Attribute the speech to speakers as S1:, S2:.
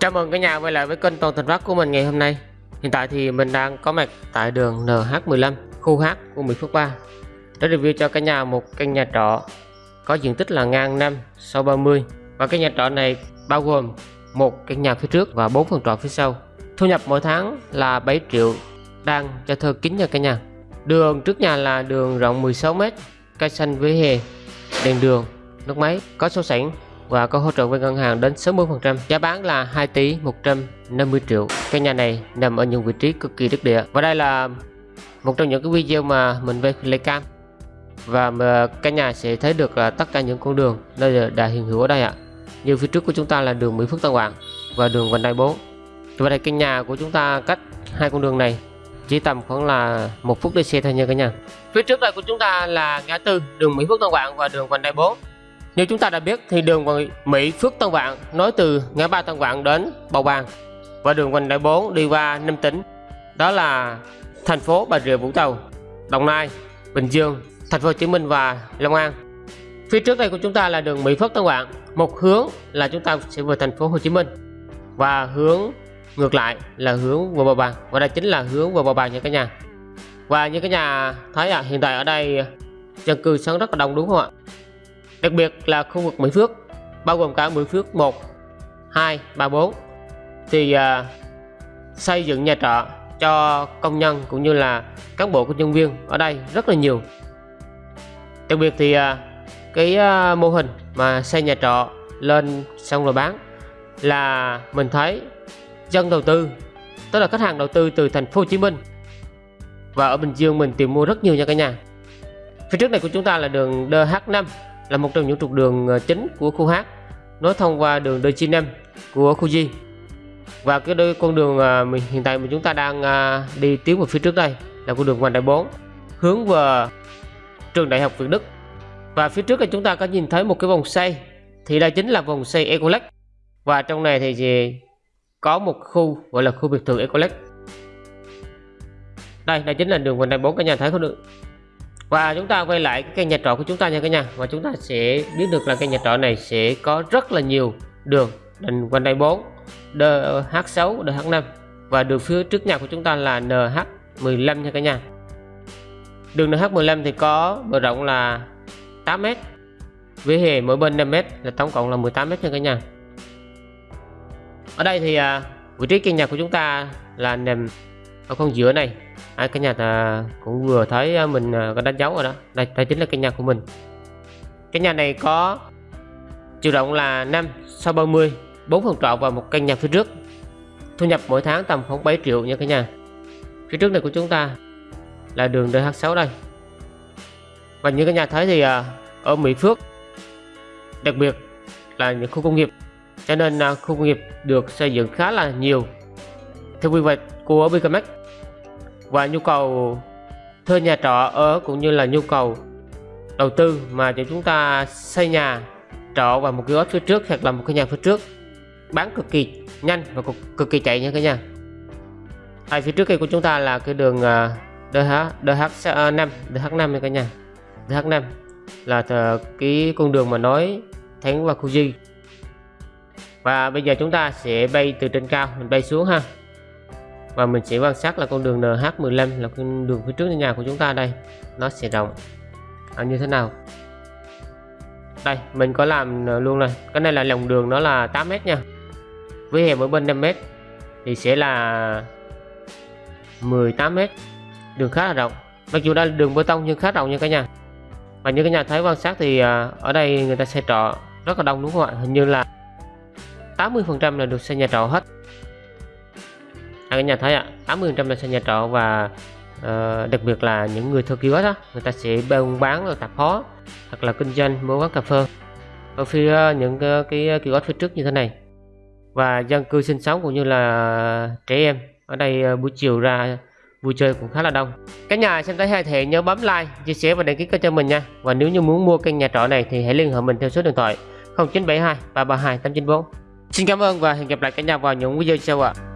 S1: Chào mừng cả nhà quay lại với kênh Toàn Thành Phát của mình ngày hôm nay. Hiện tại thì mình đang có mặt tại đường NH15 khu H của Mỹ Phước 3 Để review cho cả nhà một căn nhà trọ có diện tích là ngang 5 sau 30 Và cái nhà trọ này bao gồm một căn nhà phía trước và 4 phòng trọ phía sau. Thu nhập mỗi tháng là 7 triệu đang cho thuê kín nha cả nhà. Đường trước nhà là đường rộng 16m Cây xanh với hè, Đèn đường, Nước máy, Có số sẵn và có hỗ trợ với ngân hàng đến 60%. Giá bán là 2 tỷ 150 triệu. Căn nhà này nằm ở những vị trí cực kỳ đắc địa. Và đây là một trong những cái video mà mình về lấy cam và căn nhà sẽ thấy được là tất cả những con đường nơi đã hiện hữu ở đây ạ. Như phía trước của chúng ta là đường Mỹ Phước Tân Quảng và đường vành đai 4. Và đây căn nhà của chúng ta cách hai con đường này chỉ tầm khoảng là một phút đi xe thôi nha cả nhà. Phía trước đây của chúng ta là ngã tư đường Mỹ Phước Tân Quảng và đường vành đai 4 như chúng ta đã biết thì đường Mỹ Phước Tân Vạn nối từ ngã ba Tân Vạn đến Bầu Bàng và đường vành đai 4 đi qua năm tỉnh đó là thành phố Bà Rịa Vũng Tàu, Đồng Nai, Bình Dương, Thành phố Hồ Chí Minh và Long An. Phía trước đây của chúng ta là đường Mỹ Phước Tân Vạn, một hướng là chúng ta sẽ về thành phố Hồ Chí Minh và hướng ngược lại là hướng vào Bầu Bàng và đây chính là hướng vào Bầu Bàng nha cả nhà. Và như cả nhà thấy à, hiện tại ở đây dân cư sống rất là đông đúng không ạ? Đặc biệt là khu vực Mỹ Phước bao gồm cả Mỹ Phước 1 2 3 4 thì à, xây dựng nhà trọ cho công nhân cũng như là cán bộ công nhân viên ở đây rất là nhiều. Đặc biệt thì à, cái à, mô hình mà xây nhà trọ lên xong rồi bán là mình thấy dân đầu tư tức là khách hàng đầu tư từ thành phố Hồ Chí Minh và ở Bình Dương mình tìm mua rất nhiều nha cả nhà. Phía trước này của chúng ta là đường DH5 là một trong những trục đường ờ, chính của khu H, nối thông qua đường D95 của khu G. Và cái đôi con đường ờ, mình, hiện tại mà chúng ta đang ờ, đi tiến về phía trước đây là con đường vành đai 4 hướng về trường đại học Việt Đức. Và phía trước là chúng ta có nhìn thấy một cái vòng xoay, thì đây chính là vòng xoay Ecolex và trong này thì có một khu gọi là khu biệt thự Ecolex đây đây chính là đường vành đai 4 cả nhà thấy không được? Và chúng ta quay lại cái nhà trọ của chúng ta nha cả nhà và chúng ta sẽ biết được là cái nhà trọ này sẽ có rất là nhiều đường đình quanh đây 4 DH6 DH5 và đường phía trước nhà của chúng ta là NH15 nha cả nhà đường NH15 thì có bờ rộng là 8m vỉa hè mỗi bên 5m là tổng cộng là 18m nha cả nhà ở đây thì à, vị trí căn nhà của chúng ta là nằm ở con giữa này à, cái nhà ta cũng vừa thấy à, mình à, có đánh dấu rồi đó. Đây đây chính là cái nhà của mình. Cái nhà này có chiều rộng là 5 sau 30 4 phòng trọ và một căn nhà phía trước. Thu nhập mỗi tháng tầm khoảng 7 triệu nha cả nhà. Phía trước này của chúng ta là đường DH6 đây. Và như các nhà thấy thì ở Mỹ Phước đặc biệt là những khu công nghiệp. Cho nên khu công nghiệp được xây dựng khá là nhiều. Theo quy hoạch của Bicamex và nhu cầu thuê nhà trọ ở cũng như là nhu cầu đầu tư mà cho chúng ta xây nhà trọ vào một cái phía trước hoặc là một cái nhà phía trước. Bán cực kỳ nhanh và cực, cực kỳ chạy nha cả nhà. Tại phía trước kia của chúng ta là cái đường à, DH DH5 à, DH5 nha cả nhà. DH5 là cái con đường mà nói thẳng vào khu di. Và bây giờ chúng ta sẽ bay từ trên cao mình bay xuống ha và mình sẽ quan sát là con đường NH15 là con đường phía trước nhà của chúng ta đây. Nó sẽ rộng. À, như thế nào? Đây mình có làm à, luôn này. Cái này là lòng đường nó là 8m nha. Với hè ở bên 5m thì sẽ là 18m đường khá là rộng. Mặc dù đây là đường bê tông nhưng khá rộng nha cả nhà. Và như các nhà thấy quan sát thì à, ở đây người ta xây trọ rất là đông đúng không ạ? Hình như là 80 phần trăm là được xây nhà trọ hết à, cả nhà thấy ạ 80 trăm là xây nhà trọ và uh, đặc biệt là những người thuê kiosk đó người ta sẽ buôn bán ở tạp hóa hoặc là kinh doanh mua quán cà phê ở phía ờ, những cái, cái ờ, kiosk phía trước như thế này và dân cư sinh sống cũng như là trẻ em ở đây buổi chiều ra vui chơi cũng khá là đông các nhà xem thấy hay thì nhớ bấm like chia sẻ và đăng ký kênh cho mình nha và nếu như muốn mua căn nhà trọ này thì hãy liên hệ mình theo số điện thoại 0972 332 894 Xin cảm ơn và hẹn gặp lại cả nhà vào những video sau ạ. À.